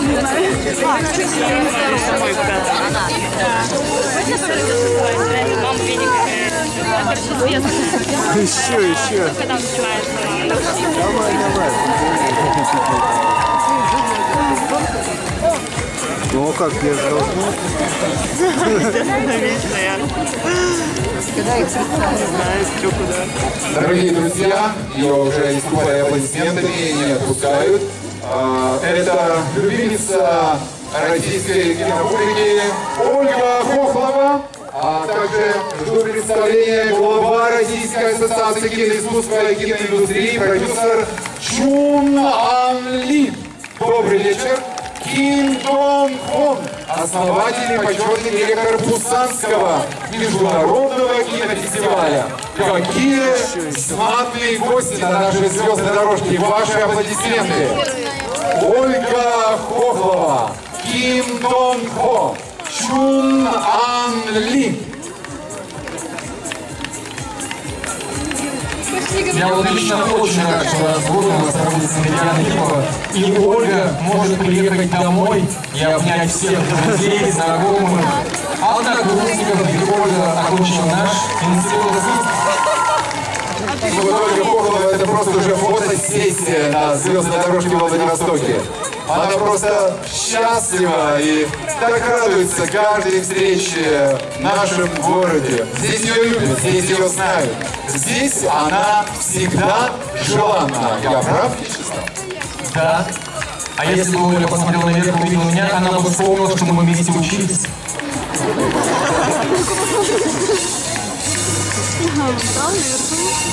Видит, Еще, еще. когда начинается. Давай, давай. Ну а как без должно? Дорогие друзья, ее уже искупали аплодисментами и не отпускают. А, Это любимица российской кинопублики Ольга Хохлова, а также жду представления глава Российской ассоциации киноискусства и киноиндустрии, продюсер Чун Ан Ли. Добрый вечер. Ким Дон Хон, основатель и почетный директор Пусанского международного кинофестиваля. Какие знатные гости на нашей звездной дорожке. Ваши аплодисменты. Чун Ан Ли. Я вот лично очень рад, что нас проводится Медиана Кипова, и Ольга может приехать домой и обнять всех друзей, знакомых, однокурсников, ведь Ольга окончила наш институт Ну, вот Ольга Хохлова это просто уже фотосессия на звездной дорожке в Владивостоке. Она просто счастлива и так радуется каждой встрече в нашем городе. Здесь ее любят, здесь ее знают. Здесь она всегда желанна. Я прав, Вячеслав? Да. А если бы Оля посмотрела наверх и увидела меня, она бы вспомнила, что мы вместе учились. Да, давай.